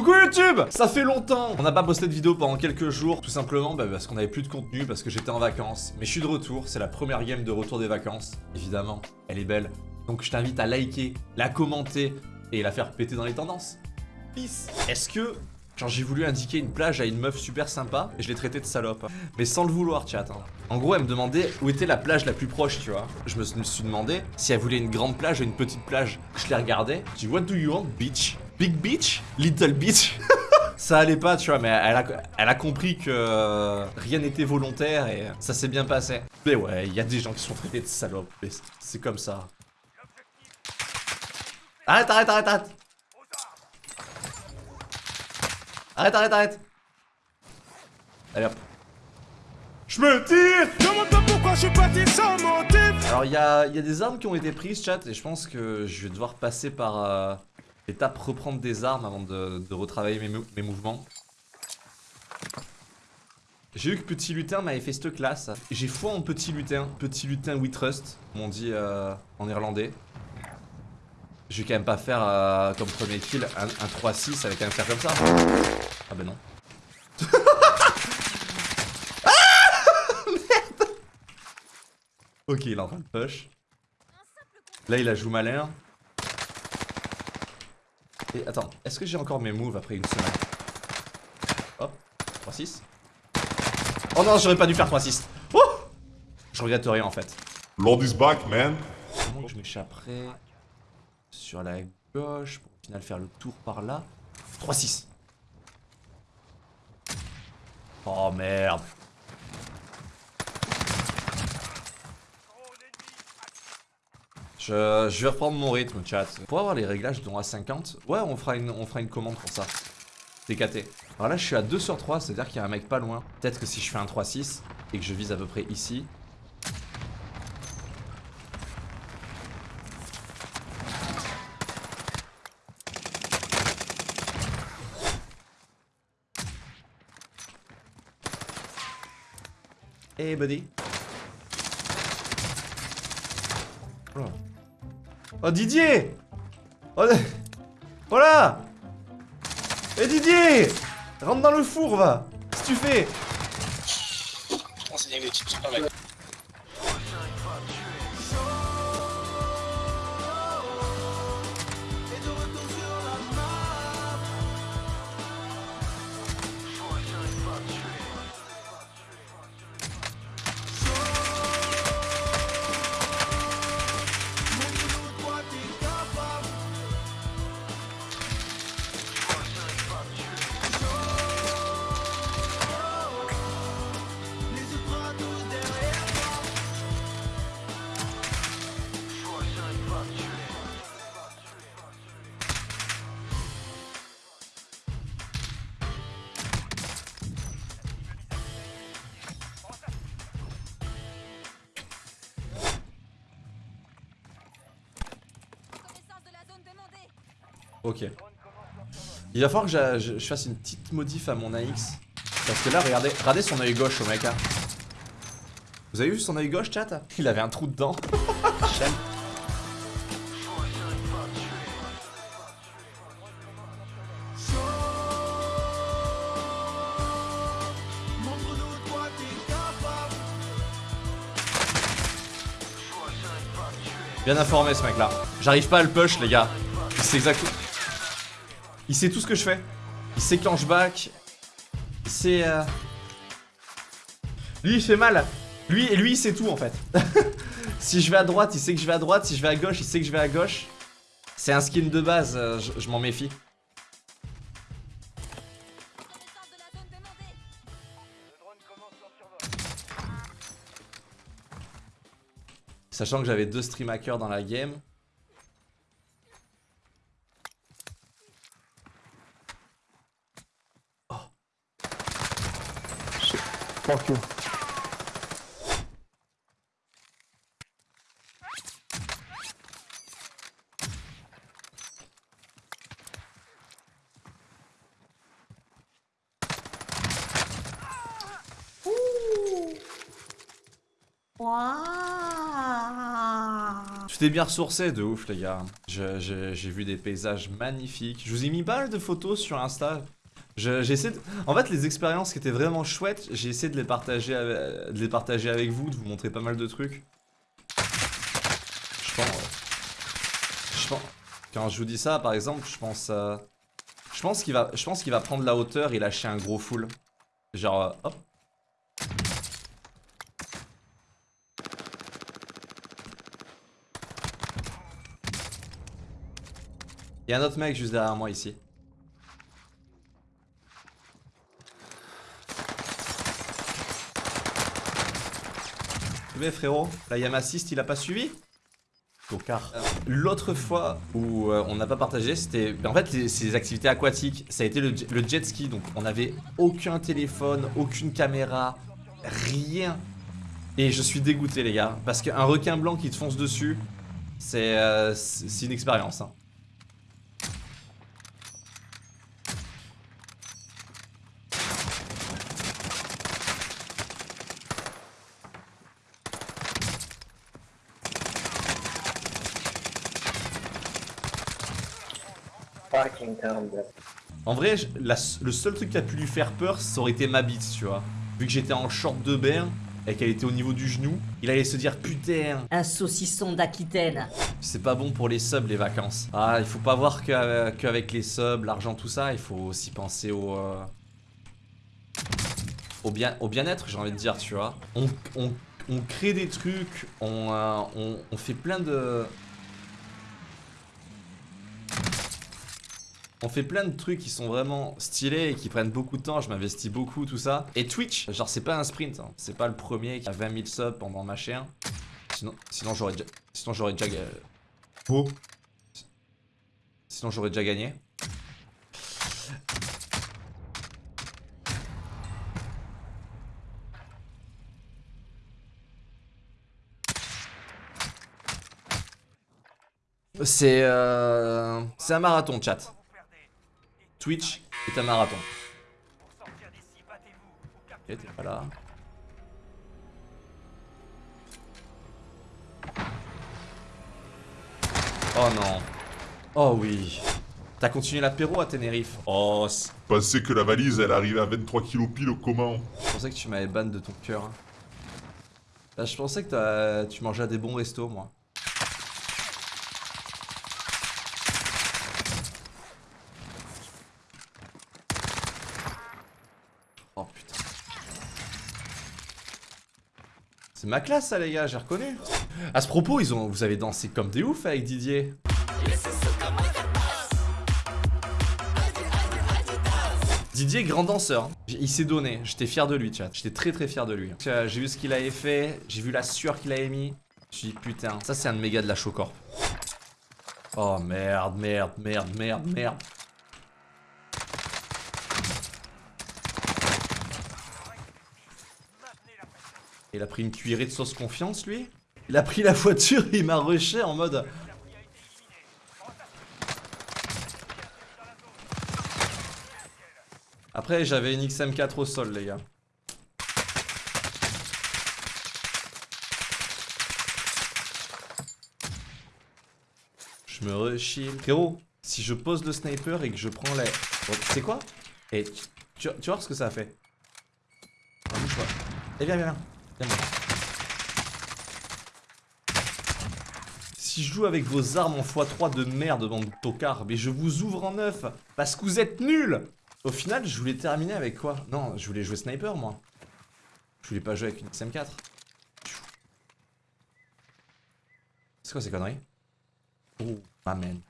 Coucou YouTube Ça fait longtemps On n'a pas posté de vidéo pendant quelques jours, tout simplement bah, parce qu'on avait plus de contenu, parce que j'étais en vacances. Mais je suis de retour, c'est la première game de retour des vacances. Évidemment, elle est belle. Donc je t'invite à liker, la commenter et la faire péter dans les tendances. Peace Est-ce que Genre j'ai voulu indiquer une plage à une meuf super sympa et je l'ai traitée de salope. Mais sans le vouloir chat. Hein. En gros elle me demandait où était la plage la plus proche tu vois. Je me suis demandé si elle voulait une grande plage ou une petite plage. Je l'ai regardée. Je dis what do you want bitch? Big beach? Little beach? Ça allait pas, tu vois, mais elle a, elle a compris que rien n'était volontaire et ça s'est bien passé. Mais ouais, il y a des gens qui sont traités de salopes. C'est comme ça. Arrête, arrête, arrête, arrête Arrête, arrête, arrête Allez hop. Je me tire Demande pas pourquoi je suis parti sans motif Alors il y a, y a, des armes qui ont été prises chat et je pense que je vais devoir passer par... Euh, Étape reprendre des armes avant de, retravailler mes, mouvements. J'ai vu que Petit Lutin m'avait fait cette classe. J'ai foi en Petit Lutin. Petit Lutin We Trust, comme on dit euh, en irlandais. Je vais quand même pas faire euh, comme premier kill un, 3-6 avec un faire comme ça. Ah bah non. ah Ok, il est en train de push. Là, il a joué malin. Et attends, est-ce que j'ai encore mes moves après une semaine Hop, 3-6. Oh non, j'aurais pas dû faire 3-6. Oh je regrette rien en fait. Lord is back, man. Comment je m'échapperai sur la gauche pour au final faire le tour par là? 3-6. Oh merde. Je, vais reprendre mon rythme, chat. Pour avoir les réglages dont à 50, ouais, on fera une, on fera une commande pour ça. TKT. Alors là, je suis à 2 sur 3, c'est-à-dire qu'il y a un mec pas loin. Peut-être que si je fais un 3-6 et que je vise à peu près ici. Hey buddy. Oh. Oh Didier! Oh, Voilà! Eh Didier! Rentre dans le four va! Qu'est-ce que tu fais? Ok. Il va falloir que je, fasse une petite modif à mon AX. Parce que là, regardez, regardez son œil gauche au mec. Vous avez vu son œil gauche, chat? Il avait un trou dedans. Bien informé ce mec là. J'arrive pas à le push les gars. C'est exactement... Il sait tout ce que je fais. Il sait quand je back. Il sait... Euh, lui, il fait mal. Lui, et lui, il sait tout, en fait. si je vais à droite, il sait que je vais à droite. Si je vais à gauche, il sait que je vais à gauche. C'est un skin de base, euh, je, m'en méfie. Sachant que j'avais deux stream hackers dans la game. Fuck you. C'était bien ressourcé, de ouf, les gars. J'ai vu des paysages magnifiques. Je vous ai mis pas mal de photos sur Insta. Je- essayé de... En fait, les expériences qui étaient vraiment chouettes, j'ai essayé de les, partager avec... de les partager avec vous, de vous montrer pas mal de trucs. Je pense... Je pense... Quand je vous dis ça, par exemple, je pense... euh, Je pense qu'il va... Je pense qu'il va prendre la hauteur et lâcher un gros full. Genre, euh, hop. Il y a un autre mec juste derrière moi ici. Frérot, la Yamassist il a pas suivi Tocard. Euh, L'autre fois où euh, on n'a pas partagé, c'était en fait les, ces activités aquatiques. Ça a été le, le jet ski, donc on avait aucun téléphone, aucune caméra, rien. Et je suis dégoûté les gars, parce qu'un requin blanc qui te fonce dessus, c'est euh, une expérience. hein. En vrai, la- le seul truc qui a pu lui faire peur, ça aurait été ma bite, tu vois. Vu que j'étais en short de bain et qu'elle était au niveau du genou, il allait se dire putain, Un saucisson d'Aquitaine. c'est pas bon pour les subs les vacances. Ah, il faut pas voir qu'avec qu'avec les subs, l'argent, tout ça, il faut aussi penser au. euh, au bien au bien-être, j'ai envie de dire, tu vois. On, on- on crée des trucs, on, euh, on, on fait plein de. On fait plein de trucs qui sont vraiment stylés et qui prennent beaucoup de temps, je m'investis beaucoup, tout ça. Et Twitch, genre c'est pas un sprint, hein. c'est pas le premier qui a 20 000 subs pendant ma chaîne. Sinon, sinon j'aurais déjà... Sinon j'aurais déjà... Sinon j'aurais déjà gagné. C'est euh... C'est un marathon, chat. Twitch est un marathon. Ok, t'es pas là. Oh non. Oh oui. T'as continué l'apéro à Tenerife Oh, c- Pensais que la valise elle arrivait à 23 kilos pile comment je pensais que tu m'avais ban de ton cœur. hein. Là, je pensais que t'as- tu mangeais à des bons restos, moi. Oh. C'est ma classe, ça, les gars, j'ai reconnu. À ce propos, ils ont, vous avez dansé comme des oufs avec Didier. Didier, grand danseur. hein. Il s'est donné. J'étais fier de lui, chat. J'étais très très fier de lui. Euh, J'ai vu ce qu'il avait fait. J'ai vu la sueur qu'il avait mis. Je suis dit, putain, ça c'est un méga de la Chocorp. Oh merde, merde, merde, merde, merde. Il a pris une cuillerée de sauce confiance, lui Il a pris la voiture et il m'a rushé en mode... Après, j'avais une XM4 au sol, les gars. Je me rechille. Frérot, si je pose le sniper et que je prends les... Bon, c'est quoi? Et tu, tu voir ce que ça a fait. Eh viens, viens, viens. Si je joue avec vos armes en x3 de merde, bande de tocards, mais je vous ouvre en neuf parce que vous êtes nuls Au final, je voulais terminer avec quoi? Non, je voulais jouer sniper, moi. Je voulais pas jouer avec une XM4. C'est quoi ces conneries? Oh, amen.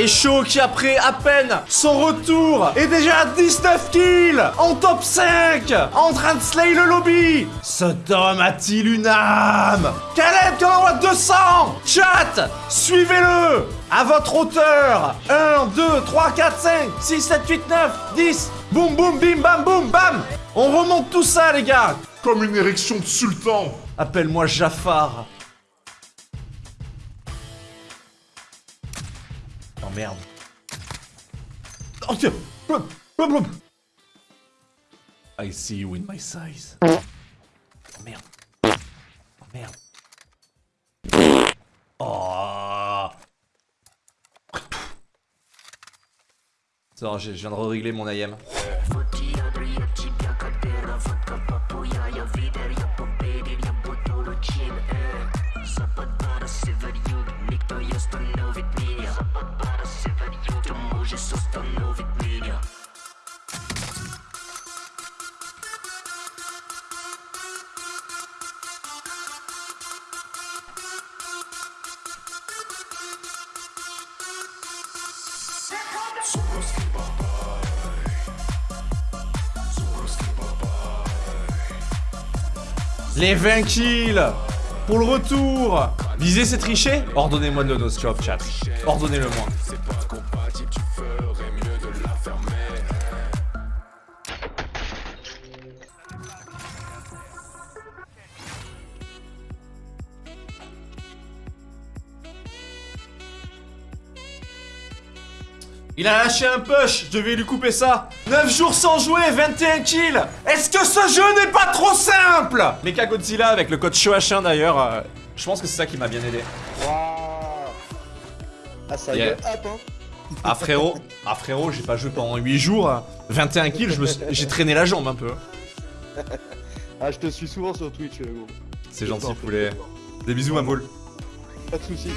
Et Shaw qui après à peine son retour est déjà à 19 kills en top 5 en train de slay le lobby Cet homme a-t-il une âme? Caleb qui en envoie 200 Chat Suivez-le À votre hauteur. 1, 2, 3, 4, 5, 6, 7, 8, 9, 10 Boum boum bim bam boum bam. On remonte tout ça les gars. Comme une érection de sultan. Appelle-moi Jafar merde. Oh tiens Blum, blum, blum. I see you in my size. Oh merde. Oh merde. Oh Ça, je je viens de régler mon IM. Les 20 kills Pour le retour Viser c'est tricher Ordonnez-moi de nos chat. Ordonnez-le-moi. Il a lâché un push, je devais lui couper ça 9 jours sans jouer, 21 kills Est-ce que ce jeu n'est pas trop simple? Mecha Godzilla avec le code Shoh1 d'ailleurs, euh, je pense que c'est ça qui m'a bien aidé. Waouh Ah, ça Yeah. up, hein Ah frérot, ah frérot, j'ai pas joué pendant 8 jours, hein. 21 kills, je me suis- j'ai traîné la jambe un peu. Ah, je te suis souvent sur Twitch, euh, gros. C'est gentil poulet. Des bisous ma boule. Pas de soucis.